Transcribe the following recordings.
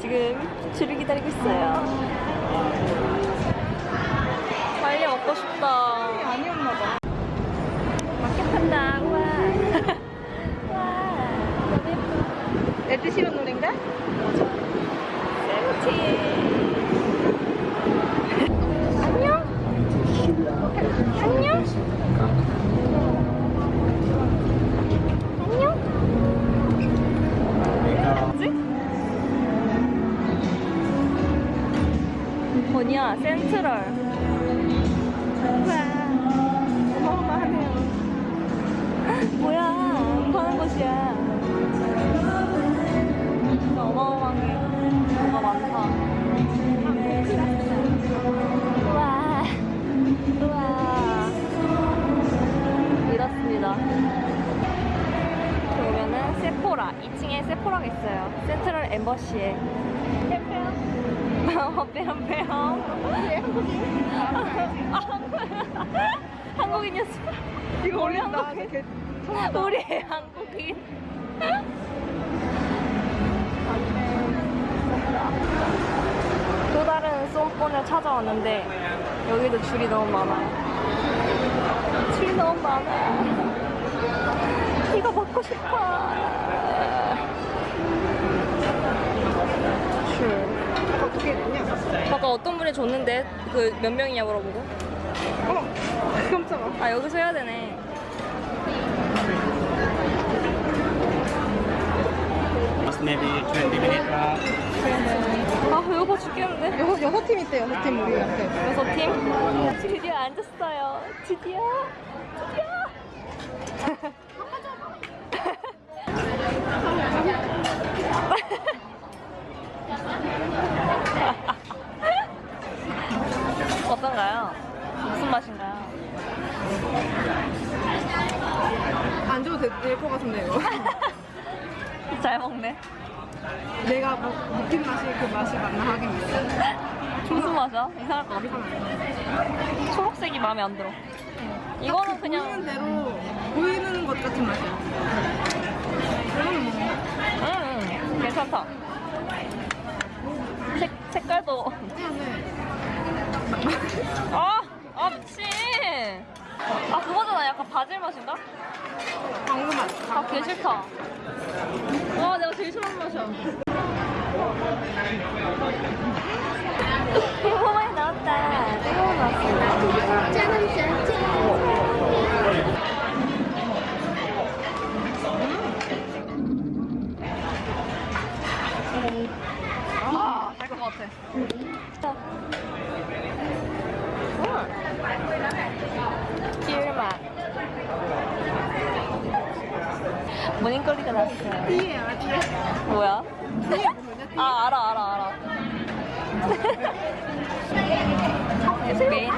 지금 줄을 기다리고 있어요. 빨리 먹고 싶다. 아니었나 봐. 마켓 한다. 우와. 와. 너무 예뻐. 에드시런 노래인가? 세븐틴. 안녕? 안녕? 뭐냐? 센트럴. 우와. 어마어마하네요. 뭐야? 뭐 하는 곳이야? 진짜 어마어마한 게 뭐가 많다. 우와. 우와. 이렇습니다. 오면은 세포라. 2층에 세포라가 있어요. 센트럴 엠버시에. 빼빼요. 아, 한국인이었어. 이거 올린다. 한국인. 우리 한국인. 또 다른 쏨폰을 찾아왔는데 여기도 줄이 너무 많아요. 줄이 너무 많아요. 이거 먹고 싶어. 줄. 어떻게 됐냐? 아까 어떤 분이 줬는데 그 몇 명이냐 물어보고. 어, 깜짝아. 아 여기서 해야 되네. Maybe 20 minutes. 아 배고파 죽겠는데. 여섯, 여섯 팀 있대, 여섯 팀 우리한테. 여섯 팀? 드디어 앉았어요. 드디어. 어떤가요? 무슨 맛인가요? 안 줘도 될 것 같은데, 이거. 잘 먹네. 내가 뭐, 느낀 맛이 그 맛이 맞나 하긴 있어. 무슨 맛이야? 이상할 것 같아. 초록색이 마음에 안 들어. 이거는 보이는 그냥 대로 보이는 것 같은 맛이야. 응, 응, 괜찮다. 색, 색깔도 네. 아! 아 미친! 아 그거잖아 약간 바질 맛인가? 방금 맛. 아개 싫다 와 내가 제일 싫어하는 맛이야 너무 많이 나왔다 뜨거운 나왔어 아, 될 것 같아. 꿀맛. 모닝거리가 났어요. 띠에 아띠에. 뭐야? 띠에 뭐냐, 띠에. 아, 알아, 알아, 알아. 메인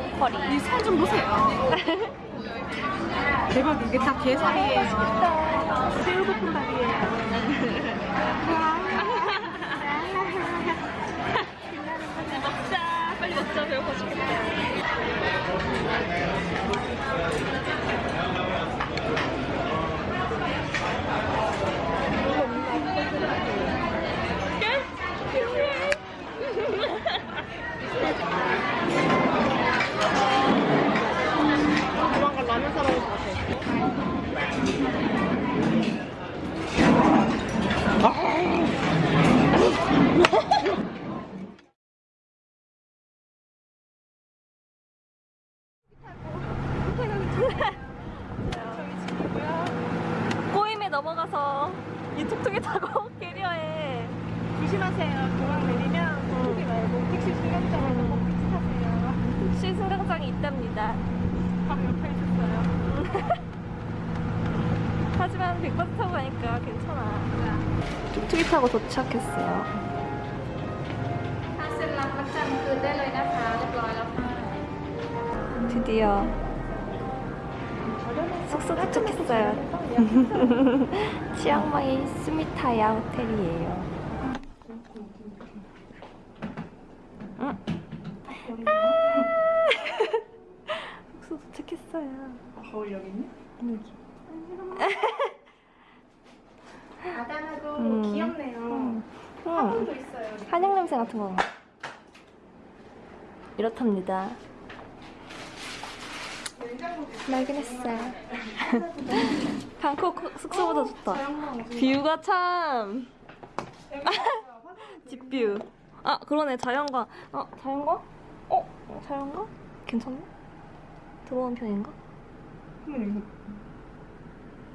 뽕커리. 이살 좀 보세요. 대박, 이게 다 게살이에요. 새우볶음 밥이에요. 먹자. 빨리 먹자. 배고파 죽겠다. 조만간 라면 사 먹을 것 같아. 꼬임에 넘어가서 이 툭툭이 타고 캐리어에 조심하세요. 공항 내리면 톡톡이 말고 택시 승강장에서 꼭 택시 타세요. 역시 승강장이 있습니다. 바로 옆에 있었어요. 하지만 백버스 타고 가니까 괜찮아. 툭툭이 타고 도착했어요. 드디어 숙소 도착했어요. 치앙마이 스미타야 호텔이에요. 응? 거울 여기 있네? 여기. 아담하고 음. 귀엽네요. 응. 화분도 있어요. 한약 냄새 같은 거. 이렇답니다. 말긴 했어요. 방콕 숙소보다 좋다. 뷰가 참. 집뷰. 아 그러네 자연광. 어 자연광? 어 자연광? 괜찮네. 들어온 편인가?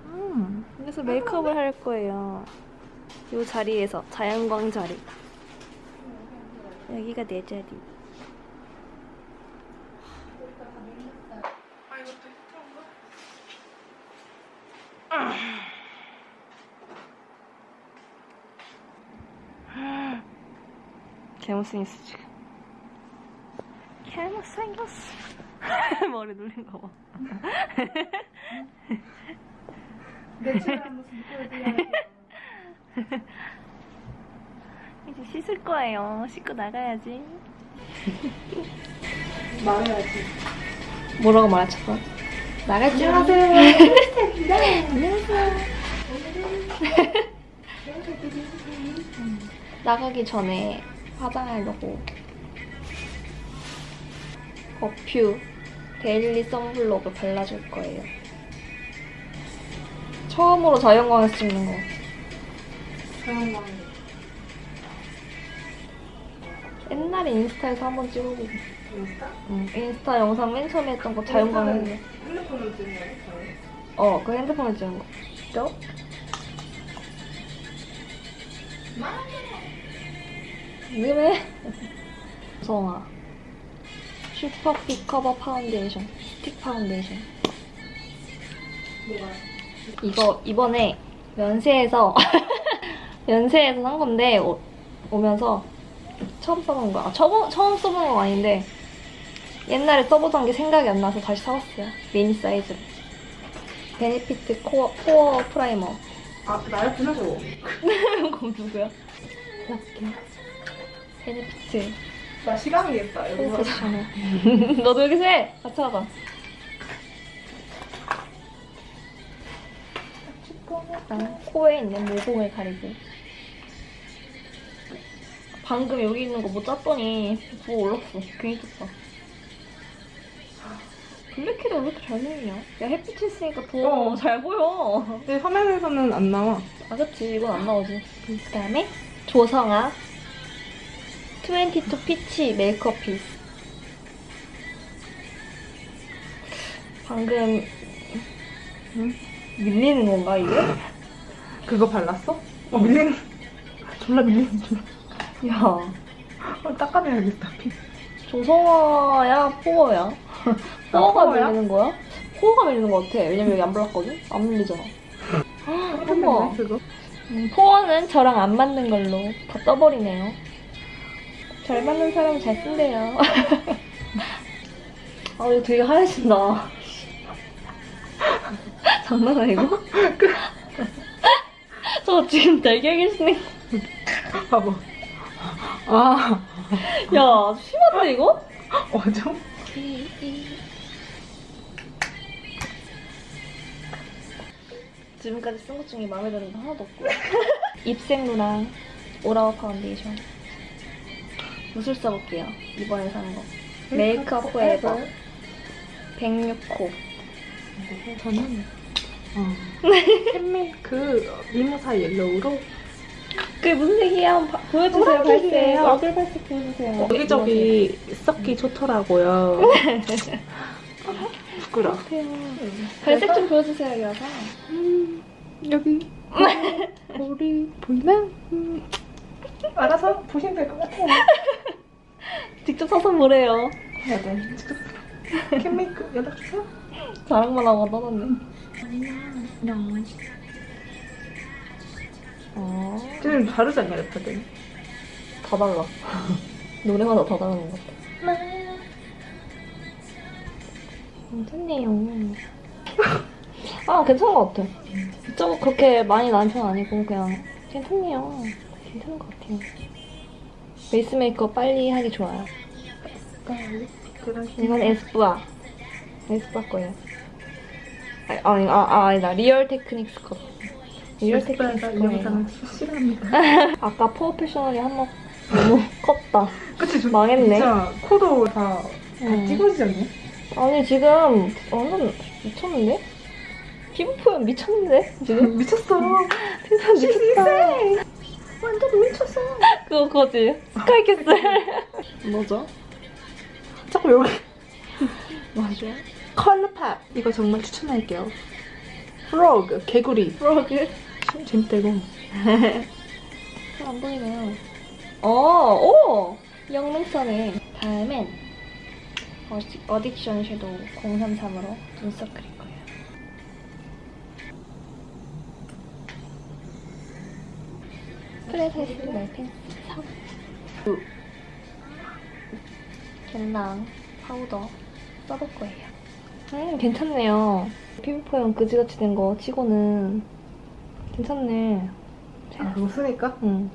음 여기서 메이크업을 할 거예요. 이 자리에서 자연광 자리. 여기가 내 자리. 아 이것도 그런가? 개못생겼어 지금. 개못생겼어. 머리 눌린 거 봐. 내추럴한 모습 보여드려요. 이제 씻을 거예요. 씻고 나가야지. 말해야지. 뭐라고 말하셨어? 나갈지 안녕하세요. 나가기 전에 화장하려고 어퓨 daily sunblock을 발라줄 거예요. 처음으로 자연광에서 찍는 거. 자연광. 옛날에 인스타에서 한번 찍어보고. 인스타? 응, 인스타 영상 맨 처음에 했던 거 자연광 했는 거. 핸드폰으로 찍는 거예요? 어, 그 핸드폰에 찍은 거. 죠? 왜? 성아. 슈퍼 fit cover 파운데이션. 스틱 파운데이션. 뭐가? 이거 이번에 면세에서 면세에서 산 건데 오, 오면서 처음 써본 거야. 아, 처음, 처음 써본 건 아닌데 옛날에 써보던 게 생각이 안 나서 다시 사왔어요. 미니 사이즈로. 베네피트 pore, pore primer. 아 나였구나 저거. 그럼 누구야? 이렇게. 베네피트 나 시간이겠다. 여기서. 너도 여기서 해. 같이 하자. 난 코에 있는 모공을 가리고. 방금 여기 있는 거 못 짰더니 부어 올랐어. 괜히 짰다. 블랙헤드 왜 이렇게 잘 보이냐? 야 햇빛 있으니까 더 어. 잘 보여. 근데 화면에서는 안 나와. 아 그치 이건 안 나오지 그 다음에 조성아 22 피치 메이크업 피스 방금 응? 밀리는 건가 이게? 그거 발랐어? 어 밀리는. 졸라 밀리는 줄. 야 어, 닦아내야겠다. 피. 조성아야 포어야 포어가 포어야? 밀리는 거야? 포어가 밀리는 거 같아 왜냐면 여기 안 발랐거든? 안 밀리잖아 어머. 음, 포어는 저랑 안 맞는 걸로 다 떠버리네요. 잘 맞는 사람 잘 쓴대요. 아, 이거 되게 하얘진다. 장난 아니고? 저 지금 날개 계시네. 봐봐. 아 야, 심한데, 이거? 어죠? 지금까지 쓴 것 중에 마음에 드는 거 하나도 없고요. 입생로랑 all hours 파운데이션. 뭐를 써볼게요. 이번에 산 거. 메이크업 포에버 106호. 저는 어. 캔메이크 미모사 yellow로 그게 무슨 색이야? 봐- 보여주세요. 발색. 얼굴 발색 보여주세요. 여기저기 섞기 좋더라고요. 부끄러. 발색 좀 보여주세요, 여기 와서. 음, 여기 볼이 보이면 음, 알아서 보시면 될 것 같아요. 직접 사서 보래요. 해야 돼. 미치겠어. 캔메이크 연락 주세요. 자랑만 하고 떠났네. 어, 쟤는 다르지 않냐 래퍼들? 다 달라. 노래마다 다 다른 것 같아. 괜찮네요. 아, 괜찮은 것 같아. 좀 그렇게 많이 나은 편 아니고, 그냥 괜찮네요. 괜찮은 것 같아요. 베이스 메이크업 빨리 하기 좋아요. 이건 에스쁘아. 에스쁘아 거예요. 아니, 아니, 아, 아, 아니다. Real Techniques 거. Real Techniques 거예요. 영상을 싫어합니다. 아까 POREfessional이 한몫 너무 컸다. 그치? 저 망했네. 진짜 코도 다, 다 응. 찌그러지지 않냐? 아니 지금 완전 미쳤는데? 피부 표현 미쳤는데 지금? 미쳤어. 세상 미쳤다. 완전 미쳤어. 그거 그거지. 스카이캐슬. 뭐죠? 자꾸 여기. 맞아. 컬러팝. 이거 정말 추천할게요. 프로그, 개구리. 프로그. 재밌다 이거. 잘안 보이네요. 어, 오! 영능선에 다음엔 어디, 어딕션 섀도우 033으로 눈썹 그릴 거예요. 프레세스 멜펜스 3. 겟랑 파우더 써볼 거예요. 음, 괜찮네요. 피부 표현 그지같이 된 거 치고는 괜찮네. 아, 그거 쓰니까? 응.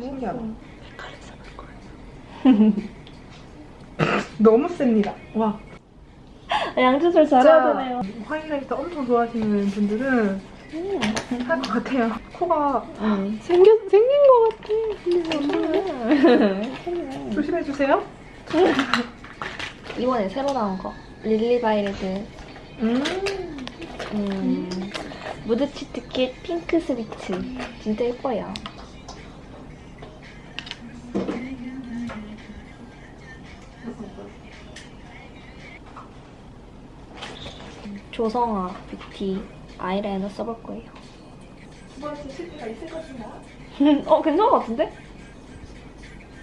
신기하다. 색깔을 잡을 거예요. 너무 셉니다. 와. 양조절 잘하잖아요. highlighter 엄청 좋아하시는 분들은 음. 할것 같아요. 코가 응. 생겨, 생긴 것 같아. 괜찮네. 조심해주세요. 이번에 새로 나온 거. lilybyred 음. 음, mood cheat kit pink sweet. 진짜 예뻐요. 조성아 뷰티 아이라이너 써볼 거예요. 어, 괜찮은 것 같은데?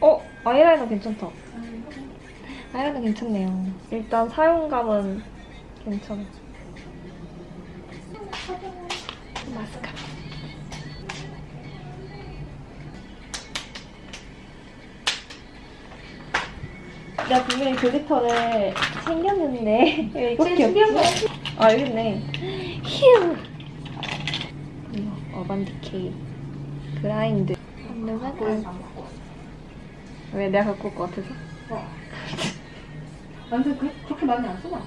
어, 아이라이너 괜찮다. 아이라이너 괜찮네요. 일단 사용감은 괜찮아. 마스카라. 나 분명히 glitter를 챙겼는데 왜 이거밖에 없지? 아 여기 있네. 휴. 이거 Urban Decay Grind. 왜 내가 갖고 올 것 같아서? 완전 그, 그렇게 많이 안 쓰나?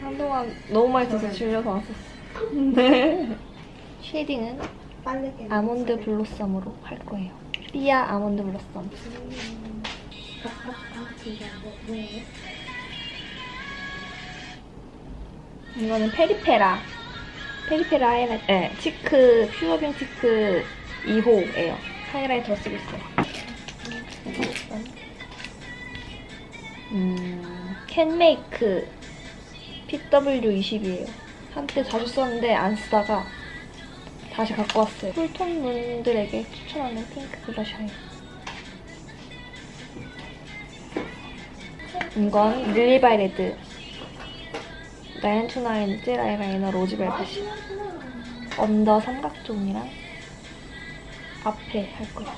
한동안 너무 많이 써서 질려서 안 썼어. 네. shading은. almond blossom으로 할 거예요. 삐아 almond blossom. 이거는 페리페라. 페리페라 highlighter. 네, cheek, 퓨어빈 cheek 2호예요. highlighter 쓰고 있어요. 음, CANMAKE PW20이에요. 한때 자주 썼는데 안 쓰다가 다시 갖고 왔어요. cool tone 분들에게 추천하는 핑크 블러셔예요. 이건 릴리바이레드 나인투나인 젤 아이라이너 로즈벨벳이 언더 삼각존이랑 앞에 할 거예요.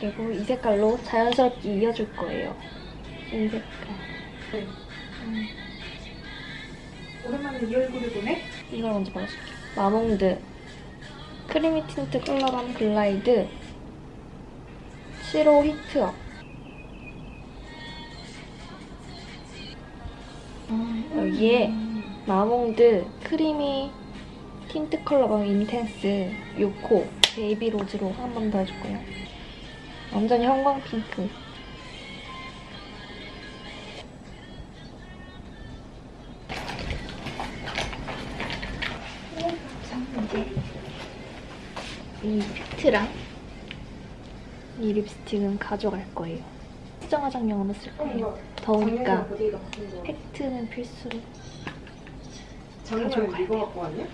그리고 이 색깔로 자연스럽게 이어줄 거예요. 이 색깔. 음, 오랜만에 이 얼굴을 보네? 이걸 먼저 발라줄게요. 마몽드 creamy tint color balm light 7호 heat up 여기에 마몽드 creamy tint color balm intense 요코 baby rose로 한 번 더 해줄 거예요. 완전 형광 핑크. 이 팩트랑 이 립스틱은 가져갈 거예요. 수정 화장용으로 쓸 거예요. 더우니까 팩트는 필수로. 가지고 가야 이거 갖고 왔냐?